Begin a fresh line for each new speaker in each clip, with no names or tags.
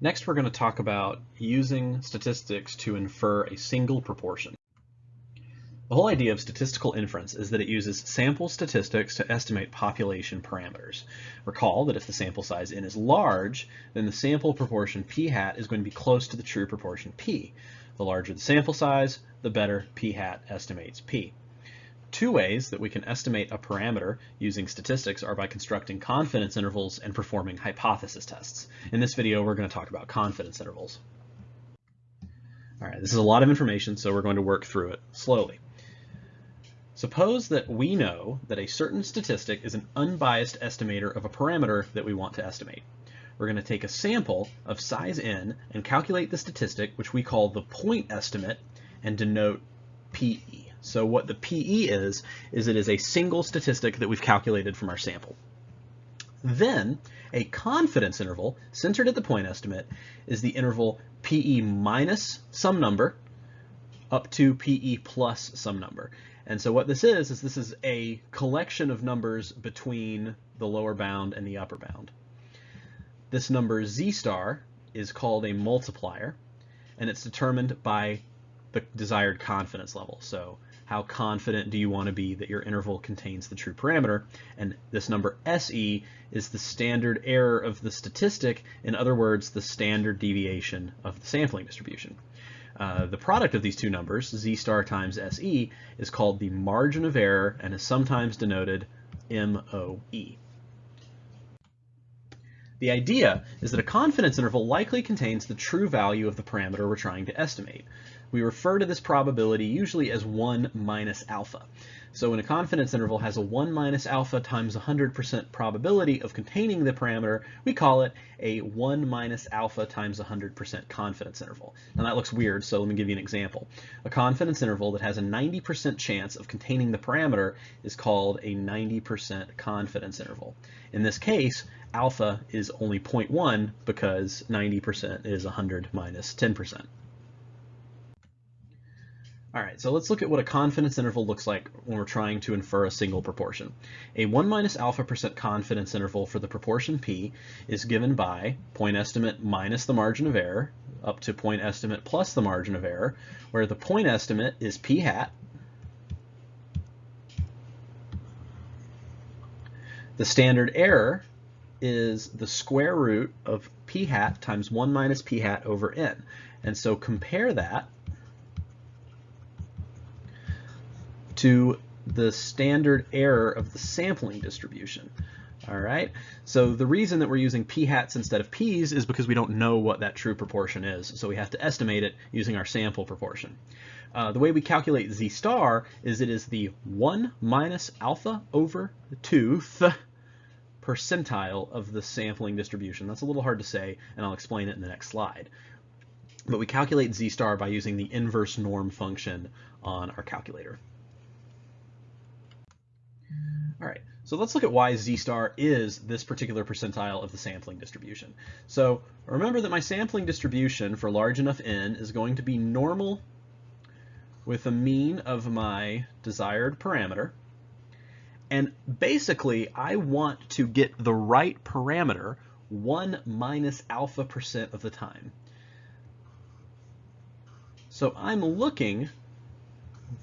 Next, we're going to talk about using statistics to infer a single proportion. The whole idea of statistical inference is that it uses sample statistics to estimate population parameters. Recall that if the sample size n is large, then the sample proportion p hat is going to be close to the true proportion p. The larger the sample size, the better p hat estimates p. Two ways that we can estimate a parameter using statistics are by constructing confidence intervals and performing hypothesis tests. In this video, we're going to talk about confidence intervals. All right, this is a lot of information, so we're going to work through it slowly. Suppose that we know that a certain statistic is an unbiased estimator of a parameter that we want to estimate. We're going to take a sample of size n and calculate the statistic, which we call the point estimate, and denote PE. So what the PE is, is it is a single statistic that we've calculated from our sample. Then a confidence interval centered at the point estimate is the interval PE minus some number up to PE plus some number. And so what this is, is this is a collection of numbers between the lower bound and the upper bound. This number z star is called a multiplier, and it's determined by the desired confidence level. So how confident do you want to be that your interval contains the true parameter? And this number SE is the standard error of the statistic, in other words, the standard deviation of the sampling distribution. Uh, the product of these two numbers, z star times SE, is called the margin of error and is sometimes denoted MOE. The idea is that a confidence interval likely contains the true value of the parameter we're trying to estimate. We refer to this probability usually as 1 minus alpha. So when a confidence interval has a 1 minus alpha times 100% probability of containing the parameter, we call it a 1 minus alpha times 100% confidence interval. Now that looks weird, so let me give you an example. A confidence interval that has a 90% chance of containing the parameter is called a 90% confidence interval. In this case, alpha is only 0.1 because 90% is 100 minus 10%. All right, so let's look at what a confidence interval looks like when we're trying to infer a single proportion. A 1 minus alpha percent confidence interval for the proportion p is given by point estimate minus the margin of error up to point estimate plus the margin of error, where the point estimate is p hat, the standard error is the square root of p hat times 1 minus p hat over n. And so compare that to the standard error of the sampling distribution. All right, so the reason that we're using p hats instead of p's is because we don't know what that true proportion is, so we have to estimate it using our sample proportion. Uh, the way we calculate z star is it is the 1 minus alpha over 2 th percentile of the sampling distribution. That's a little hard to say, and I'll explain it in the next slide. But we calculate z star by using the inverse norm function on our calculator. All right, so let's look at why z star is this particular percentile of the sampling distribution. So remember that my sampling distribution for large enough n is going to be normal with a mean of my desired parameter, and basically, I want to get the right parameter 1 minus alpha percent of the time. So I'm looking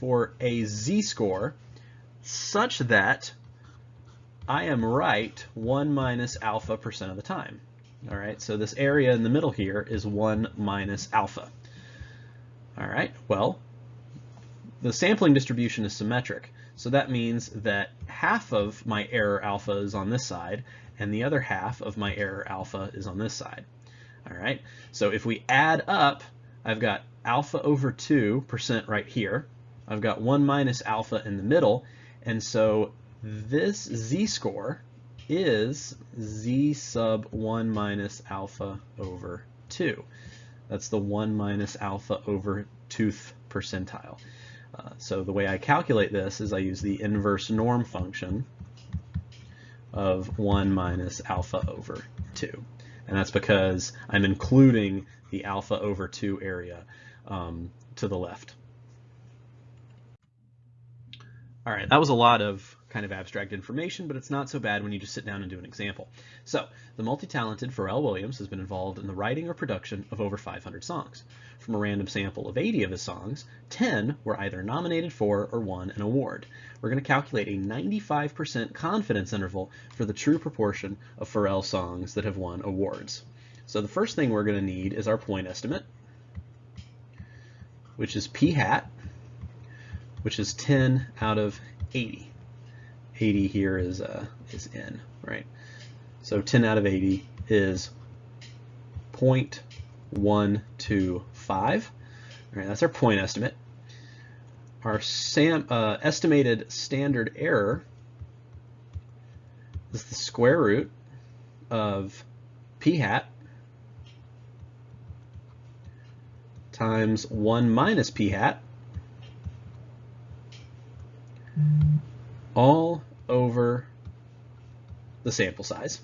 for a z-score such that I am right 1 minus alpha percent of the time. All right, so this area in the middle here is 1 minus alpha. All right, well, the sampling distribution is symmetric. So that means that half of my error alpha is on this side and the other half of my error alpha is on this side. All right, so if we add up, I've got alpha over 2% right here. I've got 1 minus alpha in the middle, and so this z-score is z sub 1 minus alpha over 2. That's the 1 minus alpha over 2th percentile. Uh, so the way I calculate this is I use the inverse norm function of 1 minus alpha over 2. And that's because I'm including the alpha over 2 area um, to the left. All right, that was a lot of kind of abstract information, but it's not so bad when you just sit down and do an example. So, the multi-talented Pharrell Williams has been involved in the writing or production of over 500 songs. From a random sample of 80 of his songs, 10 were either nominated for or won an award. We're going to calculate a 95% confidence interval for the true proportion of Pharrell songs that have won awards. So the first thing we're going to need is our point estimate, which is p hat, which is 10 out of 80. 80 here is uh, is n, right? So 10 out of 80 is 0.125. All right, that's our point estimate. Our SAM, uh, estimated standard error is the square root of p hat times 1 minus p hat all over the sample size.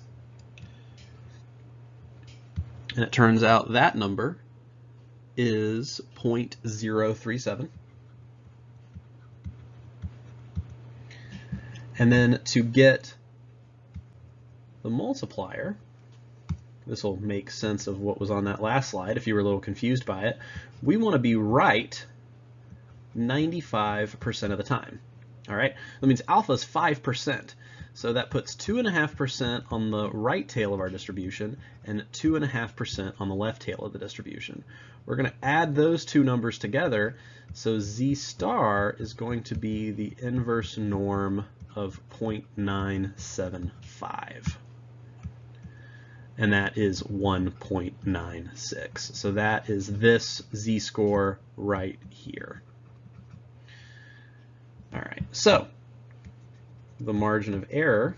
And it turns out that number is 0.037. And then to get the multiplier, this will make sense of what was on that last slide if you were a little confused by it, we want to be right 95% of the time. All right, that means alpha is 5%. So that puts 2.5% on the right tail of our distribution and 2.5% on the left tail of the distribution. We're going to add those two numbers together. So z star is going to be the inverse norm of 0.975. And that is 1.96. So that is this z-score right here. All right, so the margin of error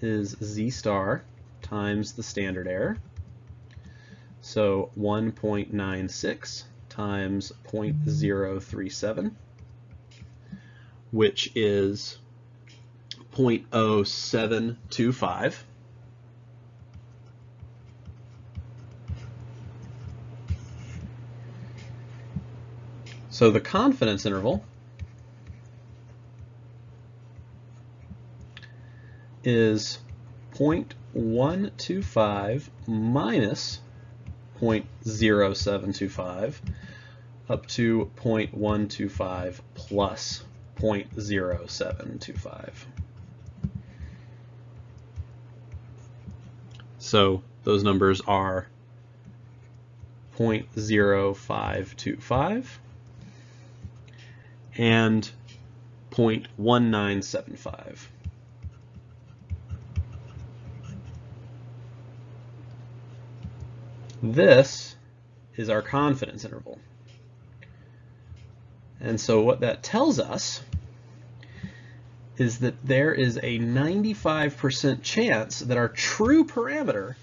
is z star times the standard error. So 1.96 times 0.037, which is 0.0725. So the confidence interval is 0.125 minus 0.0725 up to 0.125 plus 0.0725. So those numbers are 0.0525 and 0.1975. This is our confidence interval. And so what that tells us is that there is a 95% chance that our true parameter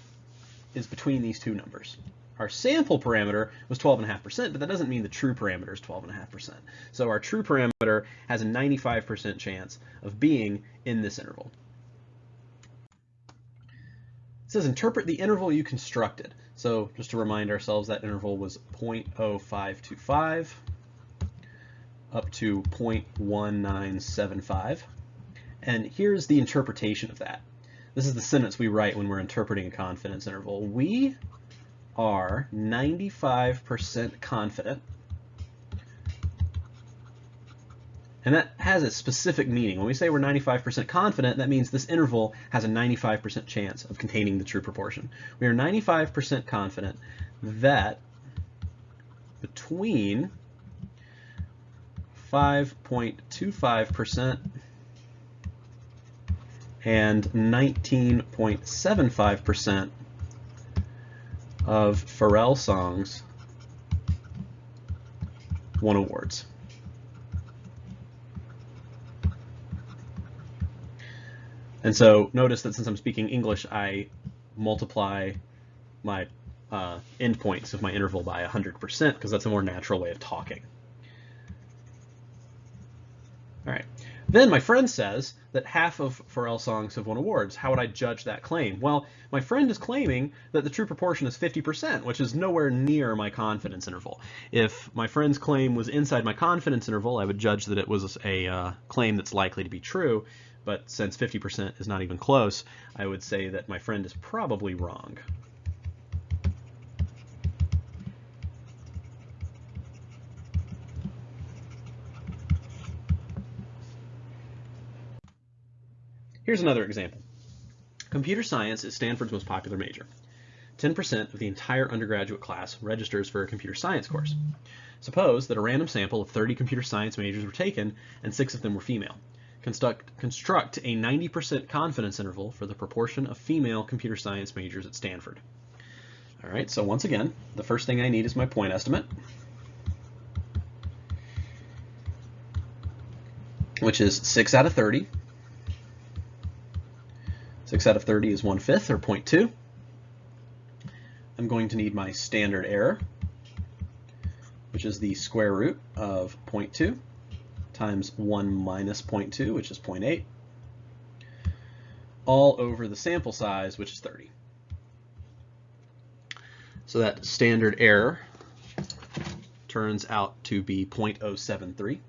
is between these two numbers. Our sample parameter was 12.5%, but that doesn't mean the true parameter is 12.5%. So our true parameter has a 95% chance of being in this interval. It says interpret the interval you constructed. So just to remind ourselves, that interval was 0.0525 up to 0.1975. And here's the interpretation of that. This is the sentence we write when we're interpreting a confidence interval. We are 95% confident And that has a specific meaning. When we say we're 95% confident, that means this interval has a 95% chance of containing the true proportion. We are 95% confident that between 5.25% and 19.75% of Pharrell songs won awards. And so notice that since I'm speaking English, I multiply my uh, endpoints of my interval by 100% because that's a more natural way of talking. All right. Then my friend says that half of Pharrell songs have won awards. How would I judge that claim? Well, my friend is claiming that the true proportion is 50%, which is nowhere near my confidence interval. If my friend's claim was inside my confidence interval, I would judge that it was a uh, claim that's likely to be true. But since 50% is not even close, I would say that my friend is probably wrong. Here's another example. Computer science is Stanford's most popular major. 10% of the entire undergraduate class registers for a computer science course. Suppose that a random sample of 30 computer science majors were taken and six of them were female. Construct, construct a 90% confidence interval for the proportion of female computer science majors at Stanford. All right, so once again, the first thing I need is my point estimate, which is 6 out of 30. 6 out of 30 is 1 fifth, or 0.2. I'm going to need my standard error, which is the square root of 0.2 times 1 minus 0.2, which is 0.8, all over the sample size, which is 30. So that standard error turns out to be 0.073.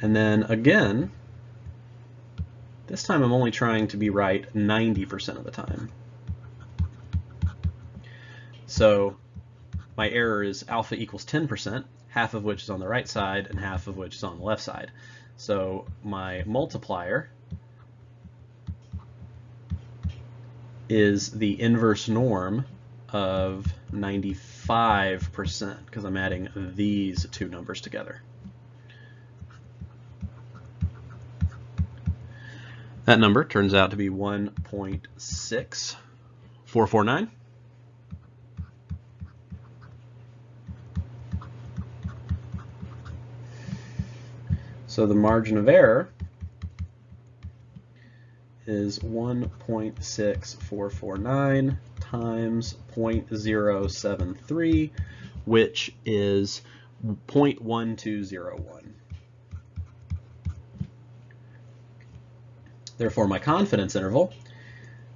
And then again, this time I'm only trying to be right 90% of the time. So my error is alpha equals 10%, half of which is on the right side and half of which is on the left side. So my multiplier is the inverse norm of 95% because I'm adding these two numbers together. That number turns out to be 1.6449. So the margin of error is 1.6449 times 0.073, which is 0.1201. Therefore, my confidence interval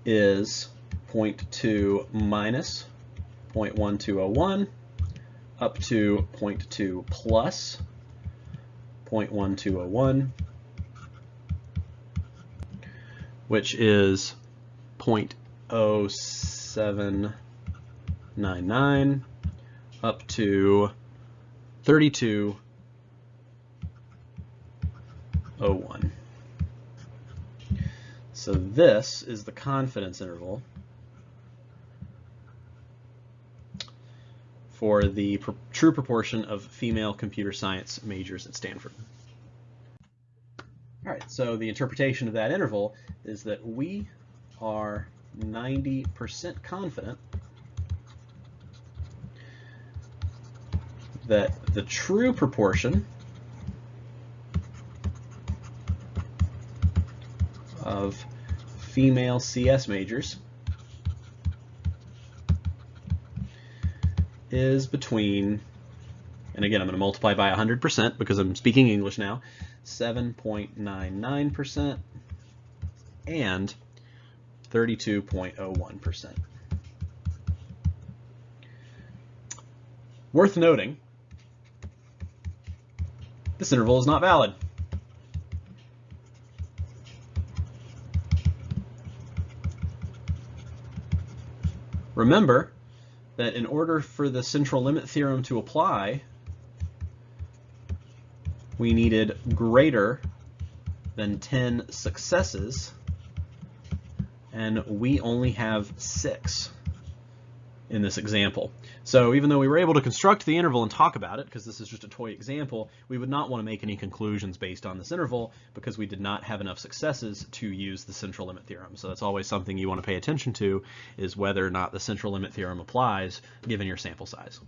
is 0.2 minus 0.1201 up to 0.2 plus 0.1201, which is 0.0799 up to 3201. So this is the confidence interval for the pr true proportion of female computer science majors at Stanford. All right, so the interpretation of that interval is that we are 90% confident that the true proportion of female CS majors is between, and again I'm going to multiply by 100% because I'm speaking English now, 7.99% and 32.01%. Worth noting, this interval is not valid. Remember that in order for the central limit theorem to apply, we needed greater than 10 successes, and we only have six in this example. So even though we were able to construct the interval and talk about it, because this is just a toy example, we would not want to make any conclusions based on this interval because we did not have enough successes to use the central limit theorem. So that's always something you want to pay attention to is whether or not the central limit theorem applies given your sample size.